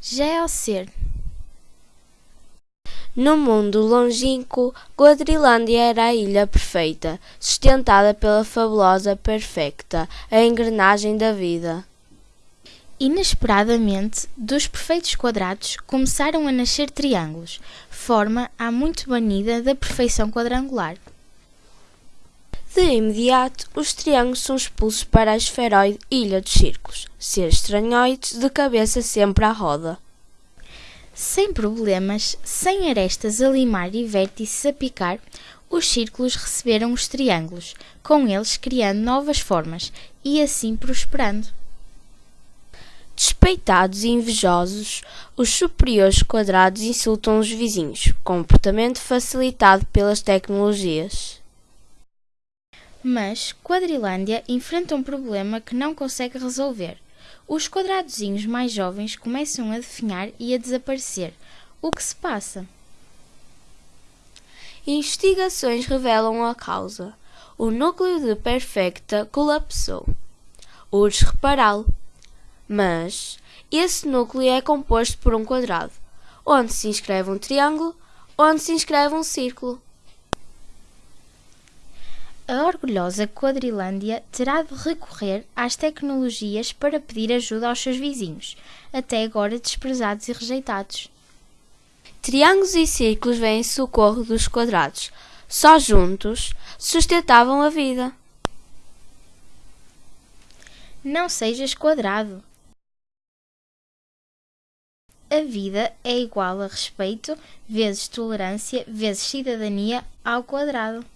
já é. No mundo longínquo, Quadrilândia era a ilha perfeita, sustentada pela fabulosa perfecta, a engrenagem da vida. Inesperadamente, dos perfeitos quadrados começaram a nascer triângulos, forma há muito banida da perfeição quadrangular. De imediato, os triângulos são expulsos para a esferoide Ilha dos Círculos, seres estranhoides de cabeça sempre à roda. Sem problemas, sem arestas a limar e vértices a picar, os círculos receberam os triângulos, com eles criando novas formas e assim prosperando. Despeitados e invejosos, os superiores quadrados insultam os vizinhos, comportamento facilitado pelas tecnologias. Mas Quadrilândia enfrenta um problema que não consegue resolver. Os quadradozinhos mais jovens começam a definhar e a desaparecer. O que se passa? Investigações revelam a causa. O núcleo de Perfecta colapsou. Urge repará-lo. Mas esse núcleo é composto por um quadrado, onde se inscreve um triângulo, onde se inscreve um círculo. A orgulhosa Quadrilândia terá de recorrer às tecnologias para pedir ajuda aos seus vizinhos, até agora desprezados e rejeitados. Triângulos e círculos vêm em socorro dos quadrados. Só juntos sustentavam a vida. Não sejas quadrado. A vida é igual a respeito vezes tolerância vezes cidadania ao quadrado.